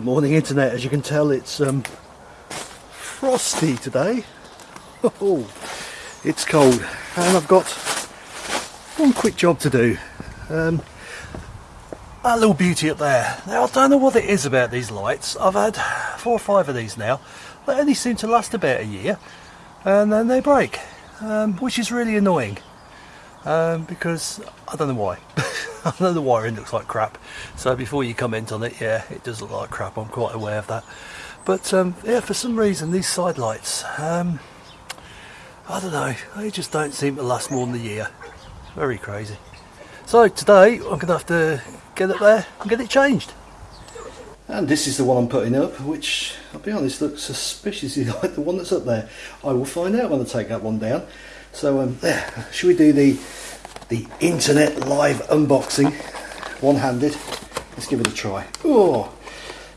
Good morning, internet. As you can tell, it's um, frosty today. Oh, it's cold, and I've got one quick job to do. Um, that little beauty up there. Now, I don't know what it is about these lights. I've had four or five of these now. They only seem to last about a year, and then they break, um, which is really annoying. Um, because I don't know why. I know the wiring looks like crap. So before you comment on it, yeah, it does look like crap. I'm quite aware of that. But um, yeah, for some reason, these side lights, um, I don't know, they just don't seem to last more than a year. Very crazy. So today, I'm going to have to get it there and get it changed. And this is the one I'm putting up, which, I'll be honest, looks suspiciously like the one that's up there. I will find out when I take that one down. So um, should we do the the internet live unboxing, one-handed. Let's give it a try. Oh,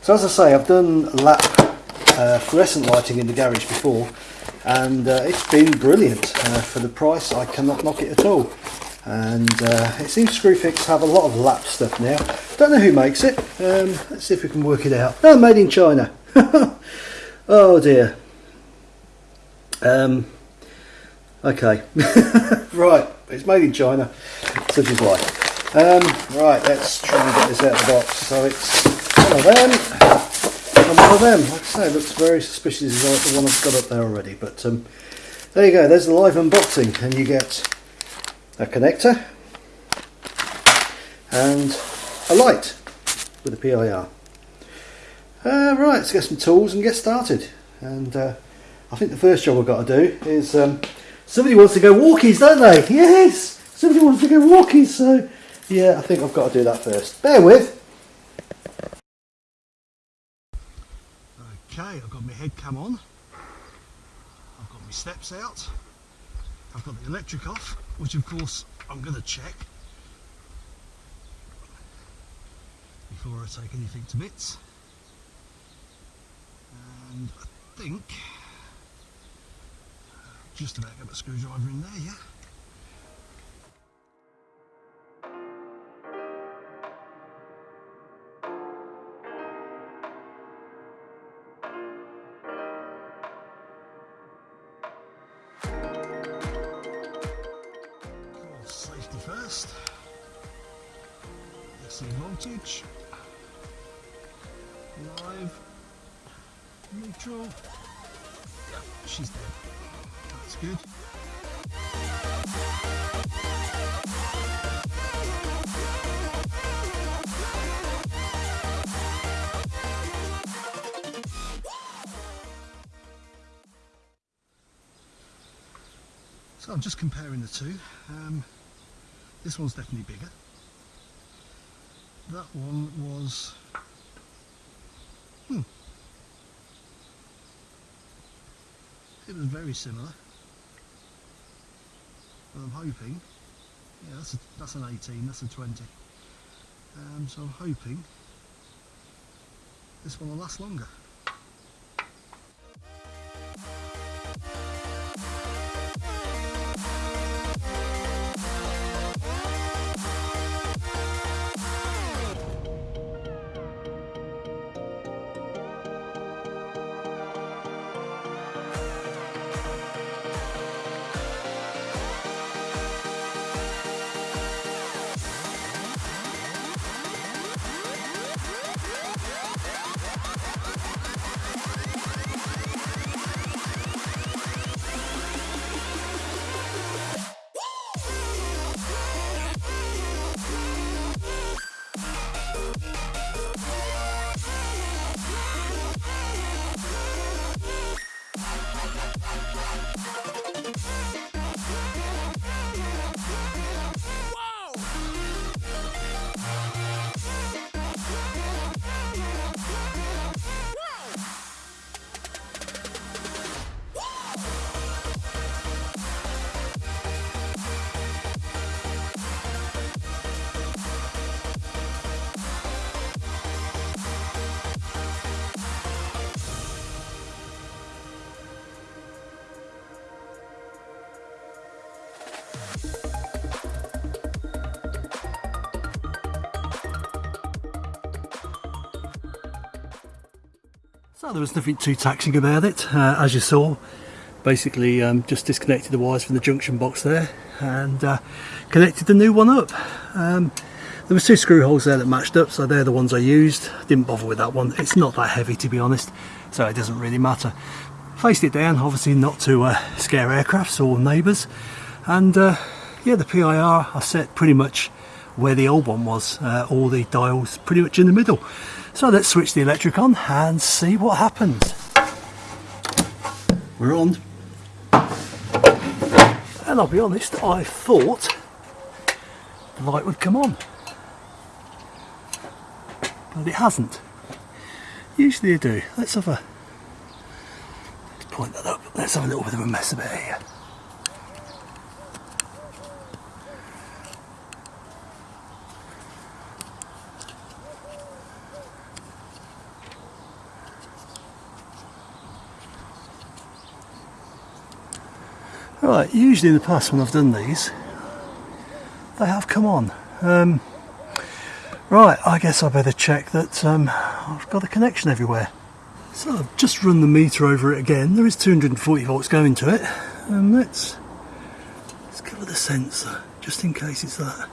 so as I say, I've done LAP uh, fluorescent lighting in the garage before, and uh, it's been brilliant uh, for the price. I cannot knock it at all. And uh, it seems Screwfix have a lot of LAP stuff now. Don't know who makes it. Um, let's see if we can work it out. Oh, made in China. oh dear. Um, okay. right. It's made in China, such is life. Um, right, let's try and get this out of the box. So it's one of them, and one of them. Like I say, looks very suspicious like the one I've got up there already. But um, there you go, there's the live unboxing, and you get a connector and a light with a PIR. Uh, right, let's get some tools and get started. And uh, I think the first job we've got to do is um, Somebody wants to go walkies, don't they? Yes! Somebody wants to go walkies, so yeah, I think I've got to do that first. Bear with. Okay, I've got my head cam on. I've got my steps out. I've got the electric off, which of course I'm going to check before I take anything to bits. And I think just about get a screwdriver in there, yeah? Safety first. See voltage. Live. Neutral. She's dead. That's good. So I'm just comparing the two. Um, this one's definitely bigger. That one was hmm, it was very similar. But I'm hoping yeah that's a, that's an 18 that's a 20 um, so I'm hoping this one will last longer So there was nothing too taxing about it, uh, as you saw. Basically, um, just disconnected the wires from the junction box there and uh, connected the new one up. Um, there was two screw holes there that matched up, so they're the ones I used. Didn't bother with that one. It's not that heavy, to be honest, so it doesn't really matter. Faced it down, obviously not to uh, scare aircrafts or neighbours. And uh, yeah, the PIR I set pretty much where the old one was, uh, all the dials pretty much in the middle. So let's switch the electric on and see what happens. We're on. And I'll be honest, I thought the light would come on. But it hasn't. Usually they do. Let's have a let's point that up. Let's have a little bit of a mess about here. Right, usually in the past when I've done these, they have come on. Um, right, I guess I better check that um, I've got a connection everywhere. So I've just run the meter over it again. There is 240 volts going to it. And let's, let's cover the sensor, just in case it's that.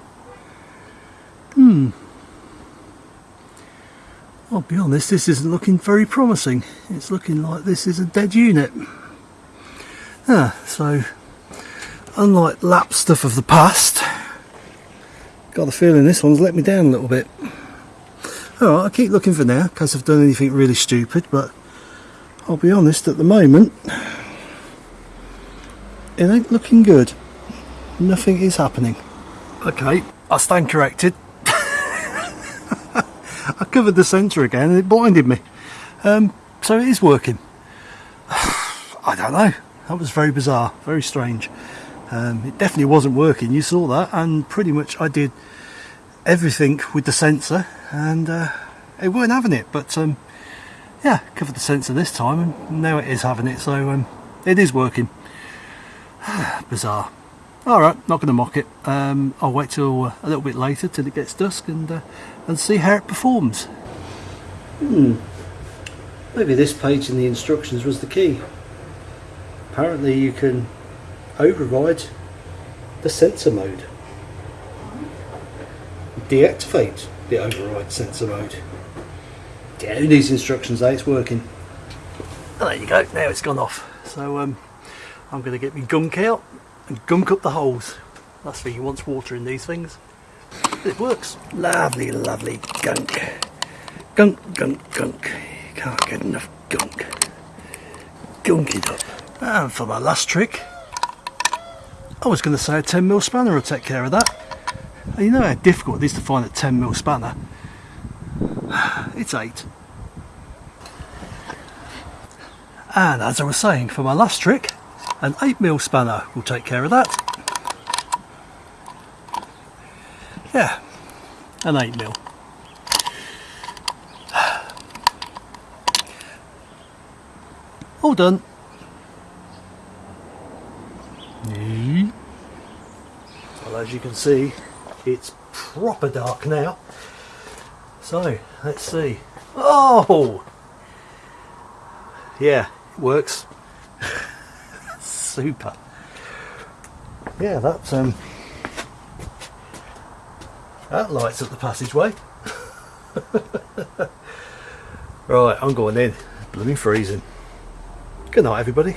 Hmm. I'll be honest, this isn't looking very promising. It's looking like this is a dead unit. Ah, so unlike LAP stuff of the past, got the feeling this one's let me down a little bit. Alright, I'll keep looking for now, because I've done anything really stupid, but I'll be honest, at the moment, it ain't looking good. Nothing is happening. Okay, I stand corrected. I covered the centre again and it blinded me. Um, so it is working. I don't know. That was very bizarre, very strange. Um, it definitely wasn't working, you saw that, and pretty much I did everything with the sensor and uh, it weren't having it, but um, yeah, covered the sensor this time and now it is having it, so um, it is working. Bizarre. Alright, not going to mock it. Um, I'll wait till uh, a little bit later till it gets dusk and uh, and see how it performs. Hmm. Maybe this page in the instructions was the key. Apparently you can override the sensor mode. Deactivate the override sensor mode. Who needs instructions, eh? It's working. Oh, there you go, now it's gone off. So um, I'm going to get my gunk out and gunk up the holes. That's for you wants water in these things. It works. Lovely, lovely gunk. Gunk, gunk, gunk. Can't get enough gunk. Gunk it up. And for my last trick, I was going to say a 10mm spanner will take care of that. And you know how difficult it is to find a 10mm spanner? It's 8. And as I was saying, for my last trick, an 8mm spanner will take care of that. Yeah, an 8mm. All done. Well, as you can see, it's proper dark now. So, let's see. Oh! Yeah, it works. Super. Yeah, that's um, that lights up the passageway. right, I'm going in. Blooming freezing. Good night, everybody.